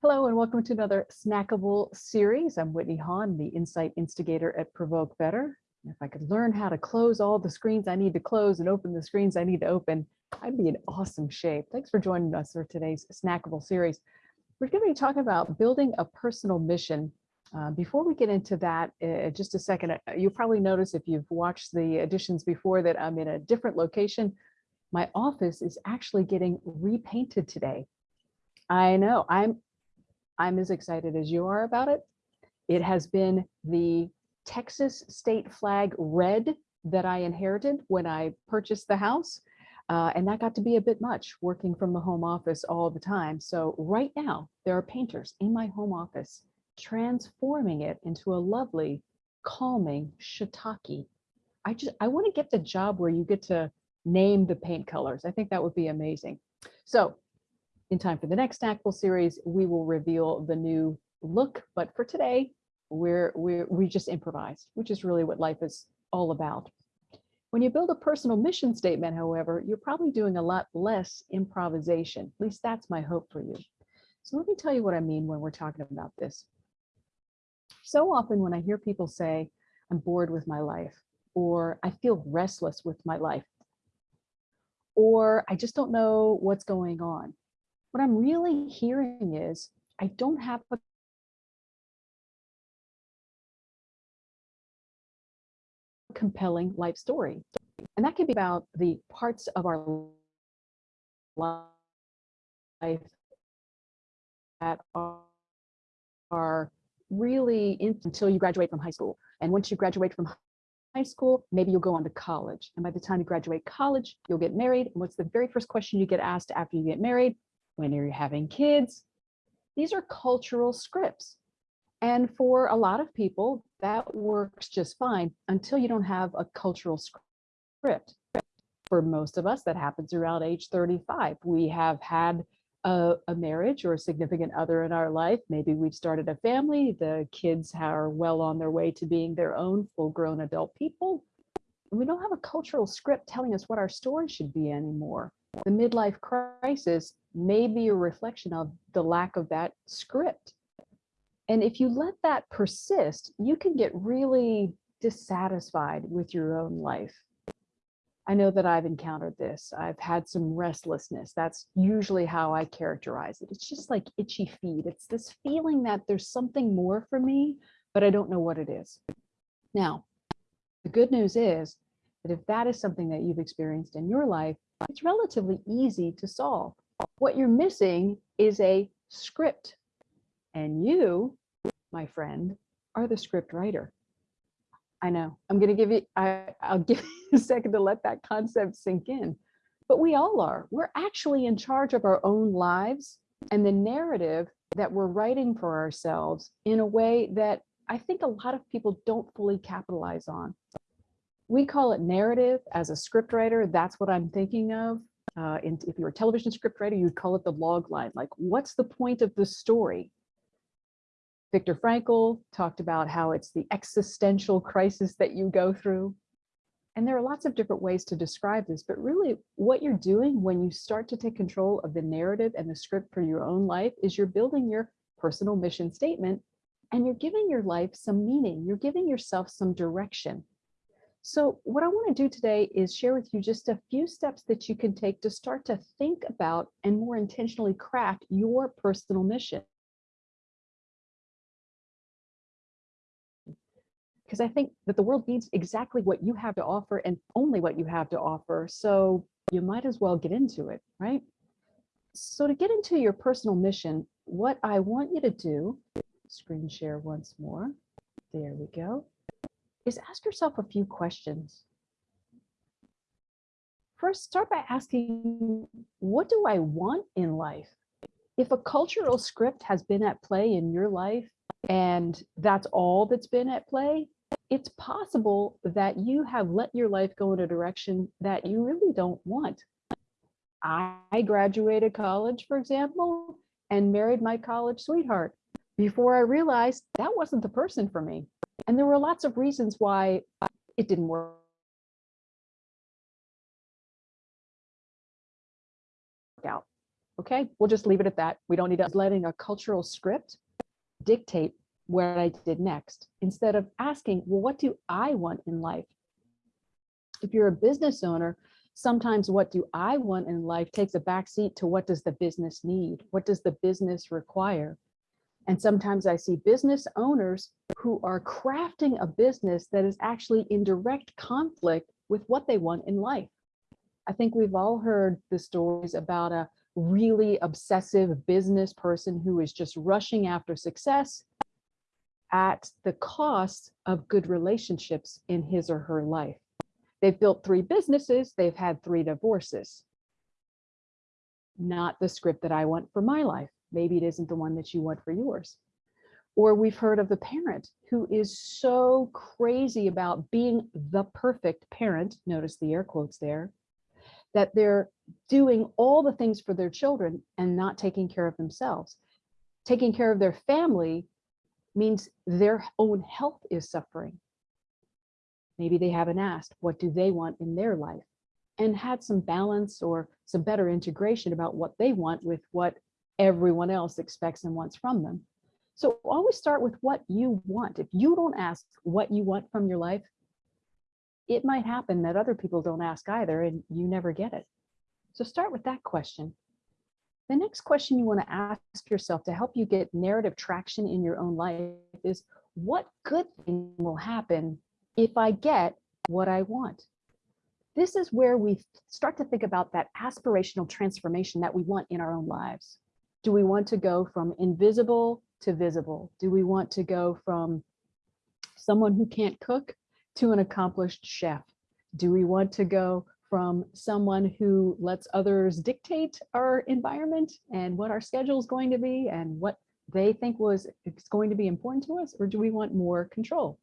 Hello and welcome to another snackable series. I'm Whitney Hahn, the Insight Instigator at Provoke Better. If I could learn how to close all the screens I need to close and open the screens I need to open, I'd be in awesome shape. Thanks for joining us for today's snackable series. We're going to be talking about building a personal mission. Uh, before we get into that, uh, just a second, uh, you probably notice if you've watched the editions before that I'm in a different location. My office is actually getting repainted today. I know I'm I'm as excited as you are about it. It has been the Texas state flag red that I inherited when I purchased the house. Uh, and that got to be a bit much working from the home office all the time. So right now there are painters in my home office transforming it into a lovely, calming shiitake. I just, I want to get the job where you get to name the paint colors. I think that would be amazing. So in time for the next snackable series, we will reveal the new look. But for today, we're, we're, we just improvised, which is really what life is all about. When you build a personal mission statement, however, you're probably doing a lot less improvisation. At least that's my hope for you. So let me tell you what I mean when we're talking about this. So often when I hear people say, I'm bored with my life, or I feel restless with my life, or I just don't know what's going on. What I'm really hearing is I don't have a compelling life story. And that can be about the parts of our life that are, are really in, until you graduate from high school. And once you graduate from high school, maybe you'll go on to college. And by the time you graduate college, you'll get married. And what's the very first question you get asked after you get married? When you're having kids. These are cultural scripts. And for a lot of people, that works just fine until you don't have a cultural script. For most of us, that happens around age 35. We have had a, a, marriage or a significant other in our life. Maybe we've started a family. The kids are well on their way to being their own full grown adult people. we don't have a cultural script telling us what our story should be anymore the midlife crisis may be a reflection of the lack of that script. And if you let that persist, you can get really dissatisfied with your own life. I know that I've encountered this. I've had some restlessness. That's usually how I characterize it. It's just like itchy feet. It's this feeling that there's something more for me, but I don't know what it is. Now, the good news is that if that is something that you've experienced in your life, it's relatively easy to solve. What you're missing is a script. And you, my friend, are the script writer. I know, I'm gonna give you, I, I'll give you a second to let that concept sink in. But we all are. We're actually in charge of our own lives and the narrative that we're writing for ourselves in a way that I think a lot of people don't fully capitalize on we call it narrative as a script writer. That's what I'm thinking of. Uh, and if you're a television script writer, you'd call it the log line. Like, what's the point of the story? Viktor Frankl talked about how it's the existential crisis that you go through. And there are lots of different ways to describe this, but really what you're doing when you start to take control of the narrative and the script for your own life is you're building your personal mission statement and you're giving your life some meaning. You're giving yourself some direction. So what I want to do today is share with you just a few steps that you can take to start to think about and more intentionally craft your personal mission. Because I think that the world needs exactly what you have to offer and only what you have to offer. So you might as well get into it, right? So to get into your personal mission, what I want you to do, screen share once more. There we go is ask yourself a few questions. First, start by asking, what do I want in life? If a cultural script has been at play in your life and that's all that's been at play, it's possible that you have let your life go in a direction that you really don't want. I graduated college, for example, and married my college sweetheart before I realized that wasn't the person for me. And there were lots of reasons why it didn't work out. Okay, we'll just leave it at that. We don't need to letting a cultural script dictate what I did next instead of asking, well, what do I want in life? If you're a business owner, sometimes what do I want in life takes a backseat to what does the business need? What does the business require? And sometimes I see business owners who are crafting a business that is actually in direct conflict with what they want in life. I think we've all heard the stories about a really obsessive business person who is just rushing after success at the cost of good relationships in his or her life. They've built three businesses, they've had three divorces. Not the script that I want for my life. Maybe it isn't the one that you want for yours. Or we've heard of the parent who is so crazy about being the perfect parent, notice the air quotes there, that they're doing all the things for their children and not taking care of themselves. Taking care of their family means their own health is suffering. Maybe they haven't asked, what do they want in their life? And had some balance or some better integration about what they want with what everyone else expects and wants from them. So always start with what you want. If you don't ask what you want from your life, it might happen that other people don't ask either and you never get it. So start with that question. The next question you want to ask yourself to help you get narrative traction in your own life is what good thing will happen if I get what I want? This is where we start to think about that aspirational transformation that we want in our own lives. Do we want to go from invisible to visible? Do we want to go from someone who can't cook to an accomplished chef? Do we want to go from someone who lets others dictate our environment and what our schedule is going to be and what they think was it's going to be important to us, or do we want more control?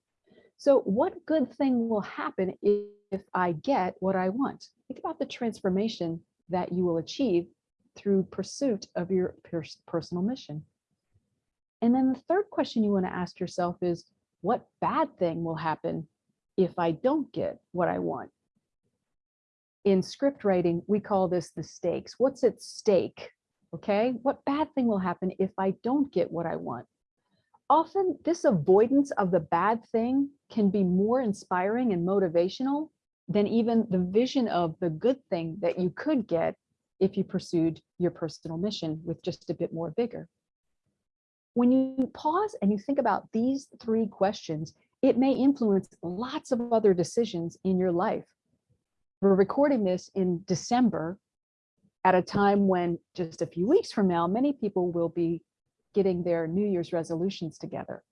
So what good thing will happen if, I get what I want? Think about the transformation that you will achieve through pursuit of your personal mission. And then the third question you want to ask yourself is, what bad thing will happen if I don't get what I want? In script writing, we call this the stakes. What's at stake? Okay, what bad thing will happen if I don't get what I want? Often this avoidance of the bad thing can be more inspiring and motivational than even the vision of the good thing that you could get if you pursued your personal mission with just a bit more vigor. When you pause and you think about these three questions, it may influence lots of other decisions in your life. We're recording this in December at a time when just a few weeks from now, many people will be getting their New Year's resolutions together.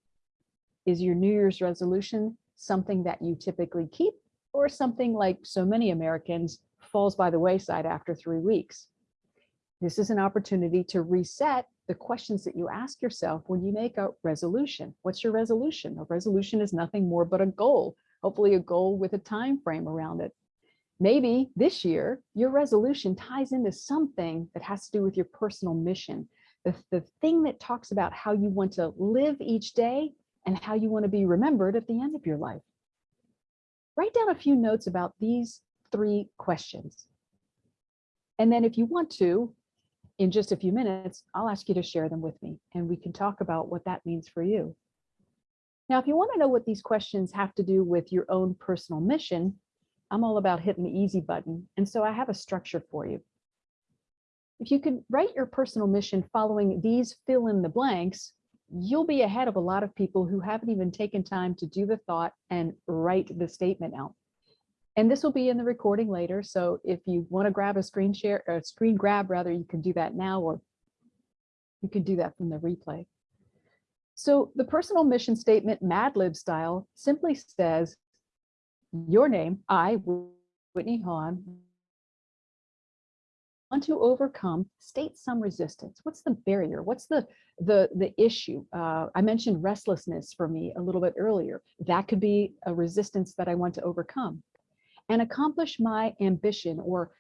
Is your New Year's resolution something that you typically keep or something like so many Americans falls by the wayside after three weeks. This is an opportunity to reset the questions that you ask yourself when you make a resolution. What's your resolution? A resolution is nothing more but a goal, hopefully a goal with a time frame around it. Maybe this year, your resolution ties into something that has to do with your personal mission, the, the thing that talks about how you want to live each day and how you want to be remembered at the end of your life. Write down a few notes about these three questions. And then if you want to, in just a few minutes, I'll ask you to share them with me and we can talk about what that means for you. Now, if you want to know what these questions have to do with your own personal mission, I'm all about hitting the easy button. And so I have a structure for you. If you could write your personal mission following these fill in the blanks, you'll be ahead of a lot of people who haven't even taken time to do the thought and write the statement out. And this will be in the recording later. So if you want to grab a screen share, a screen grab rather, you can do that now, or you can do that from the replay. So the personal mission statement Mad Lib style simply says, your name, I, Whitney Hahn, want to overcome, state some resistance. What's the barrier? What's the the the issue? Uh, I mentioned restlessness for me a little bit earlier. That could be a resistance that I want to overcome and accomplish my ambition or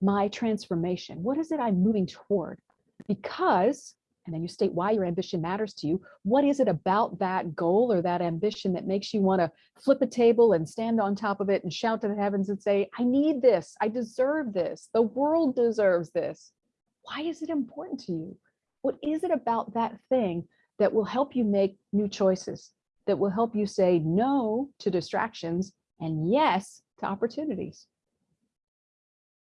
my transformation. What is it I'm moving toward? Because, and then you state why your ambition matters to you. What is it about that goal or that ambition that makes you want to flip a table and stand on top of it and shout to the heavens and say, I need this, I deserve this, the world deserves this. Why is it important to you? What is it about that thing that will help you make new choices, that will help you say no to distractions and yes to opportunities?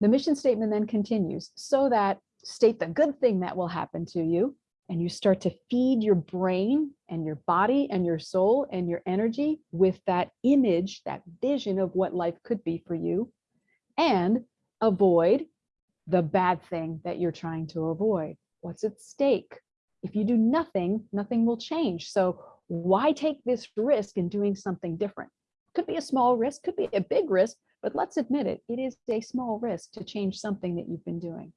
The mission statement then continues so that state the good thing that will happen to you and you start to feed your brain and your body and your soul and your energy with that image, that vision of what life could be for you and avoid the bad thing that you're trying to avoid. What's at stake? If you do nothing, nothing will change. So why take this risk in doing something different? Could be a small risk, could be a big risk, but let's admit it, it is a small risk to change something that you've been doing.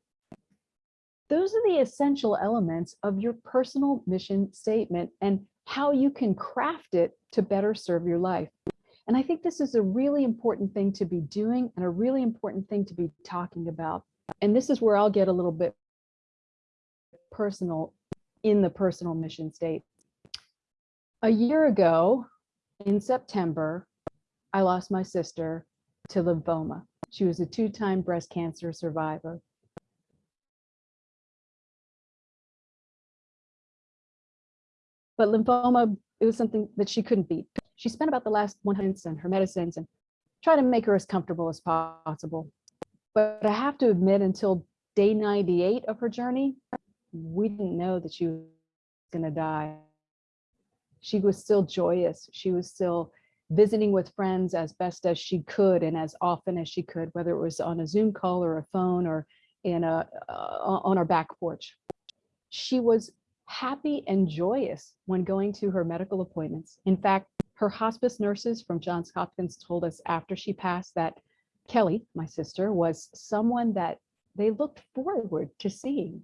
Those are the essential elements of your personal mission statement and how you can craft it to better serve your life. And I think this is a really important thing to be doing and a really important thing to be talking about. And this is where I'll get a little bit personal in the personal mission state. A year ago in September, I lost my sister to lymphoma. She was a two-time breast cancer survivor. But lymphoma, it was something that she couldn't beat. She spent about the last 100 and her medicines and try to make her as comfortable as possible. But I have to admit, until day 98 of her journey, we didn't know that she was going to die. She was still joyous. She was still visiting with friends as best as she could and as often as she could, whether it was on a Zoom call or a phone or in a uh, on our back porch. She was happy and joyous when going to her medical appointments. In fact, her hospice nurses from Johns Hopkins told us after she passed that Kelly, my sister, was someone that they looked forward to seeing.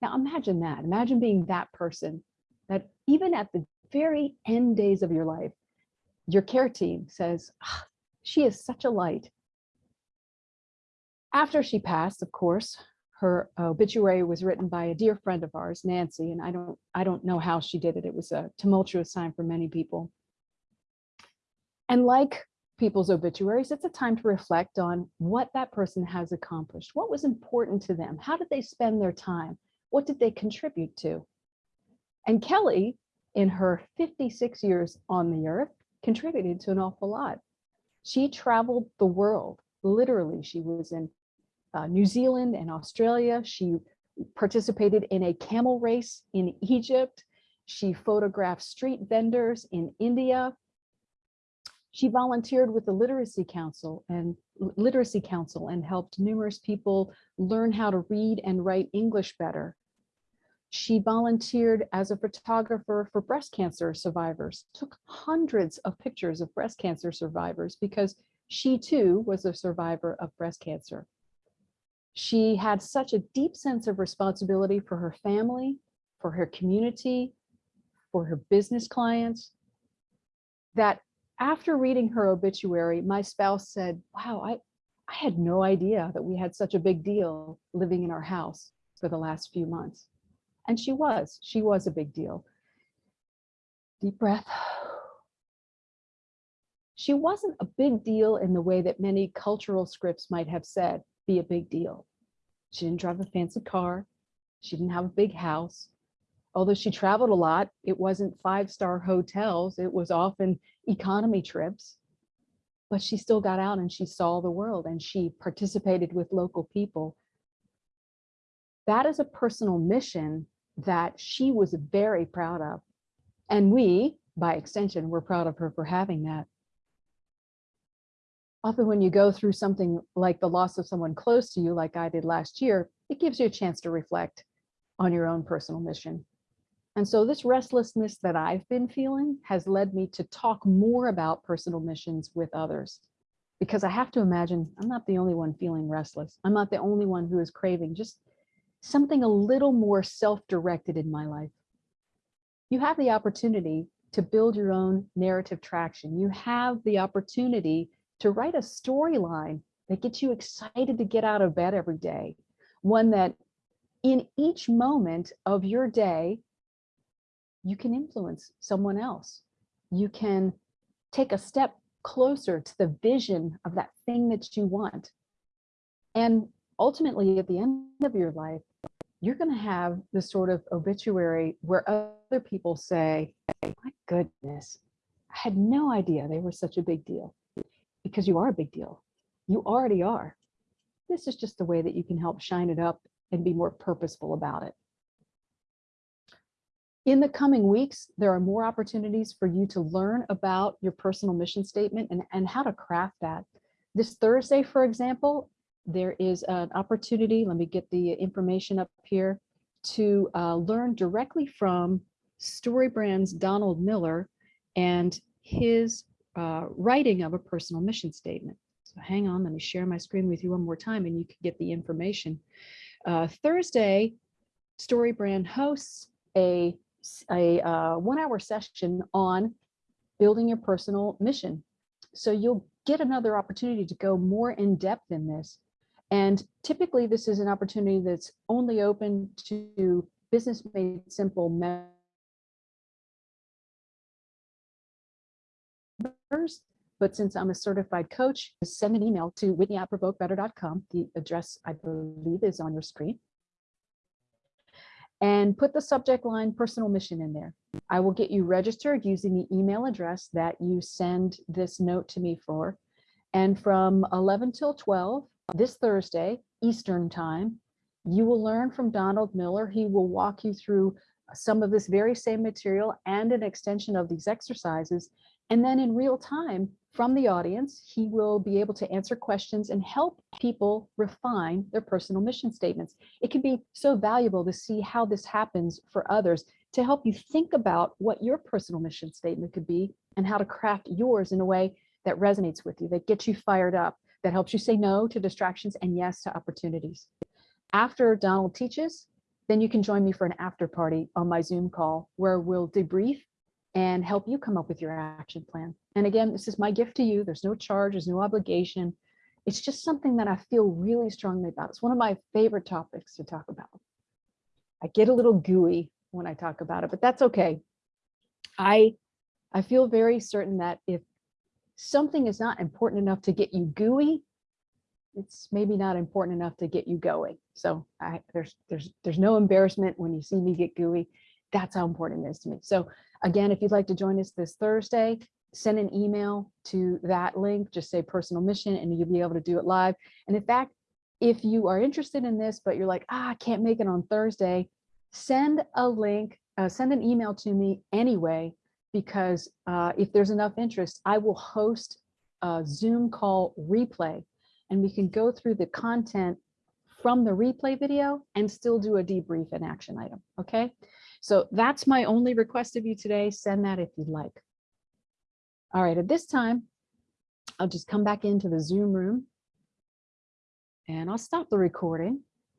Now imagine that. Imagine being that person that even at the very end days of your life, your care team says, oh, she is such a light. After she passed, of course, her obituary was written by a dear friend of ours, Nancy, and I don't, I don't know how she did it. It was a tumultuous time for many people. And like people's obituaries, it's a time to reflect on what that person has accomplished. What was important to them? How did they spend their time? What did they contribute to? And Kelly, in her 56 years on the earth, contributed to an awful lot. She traveled the world. Literally, she was in uh, New Zealand and Australia. She participated in a camel race in Egypt. She photographed street vendors in India. She volunteered with the Literacy Council and Literacy Council and helped numerous people learn how to read and write English better. She volunteered as a photographer for breast cancer survivors, took hundreds of pictures of breast cancer survivors because she too was a survivor of breast cancer. She had such a deep sense of responsibility for her family, for her community, for her business clients, that after reading her obituary, my spouse said, wow, I, I had no idea that we had such a big deal living in our house for the last few months. And she was, she was a big deal. Deep breath. She wasn't a big deal in the way that many cultural scripts might have said be a big deal. She didn't drive a fancy car. She didn't have a big house. Although she traveled a lot, it wasn't five-star hotels. It was often economy trips. But she still got out and she saw the world and she participated with local people. That is a personal mission that she was very proud of. And we, by extension, were proud of her for having that often when you go through something like the loss of someone close to you, like I did last year, it gives you a chance to reflect on your own personal mission. And so this restlessness that I've been feeling has led me to talk more about personal missions with others. Because I have to imagine I'm not the only one feeling restless. I'm not the only one who is craving just something a little more self-directed in my life. You have the opportunity to build your own narrative traction. You have the opportunity to write a storyline that gets you excited to get out of bed every day. One that in each moment of your day, you can influence someone else. You can take a step closer to the vision of that thing that you want. And ultimately, at the end of your life, you're going to have this sort of obituary where other people say, my goodness, I had no idea they were such a big deal because you are a big deal. You already are. This is just a way that you can help shine it up and be more purposeful about it. In the coming weeks, there are more opportunities for you to learn about your personal mission statement and, and how to craft that. This Thursday, for example, there is an opportunity, let me get the information up here, to uh, learn directly from StoryBrand's Donald Miller and his uh, writing of a personal mission statement. So hang on, let me share my screen with you one more time and you can get the information. Uh, Thursday, StoryBrand hosts a, a uh, one hour session on building your personal mission. So you'll get another opportunity to go more in depth in this. And typically this is an opportunity that's only open to business made simple members. But since I'm a certified coach, send an email to whitney at provokebetter.com. The address, I believe, is on your screen. And put the subject line personal mission in there. I will get you registered using the email address that you send this note to me for. And from 11 till 12 this Thursday, Eastern time, you will learn from Donald Miller. He will walk you through some of this very same material and an extension of these exercises. And then in real time from the audience, he will be able to answer questions and help people refine their personal mission statements. It can be so valuable to see how this happens for others to help you think about what your personal mission statement could be and how to craft yours in a way that resonates with you, that gets you fired up, that helps you say no to distractions and yes to opportunities. After Donald teaches, then you can join me for an after party on my Zoom call where we'll debrief and help you come up with your action plan. And again, this is my gift to you. There's no charge, there's no obligation. It's just something that I feel really strongly about. It's one of my favorite topics to talk about. I get a little gooey when I talk about it, but that's okay. I, I feel very certain that if something is not important enough to get you gooey, it's maybe not important enough to get you going. So I, there's there's there's no embarrassment when you see me get gooey. That's how important it is to me. So again, if you'd like to join us this Thursday, send an email to that link, just say personal mission, and you'll be able to do it live. And in fact, if you are interested in this, but you're like, ah, I can't make it on Thursday, send a link, uh, send an email to me anyway, because uh, if there's enough interest, I will host a Zoom call replay and we can go through the content from the replay video and still do a debrief and action item. Okay, so that's my only request of you today. Send that if you'd like. All right, at this time, I'll just come back into the Zoom room and I'll stop the recording.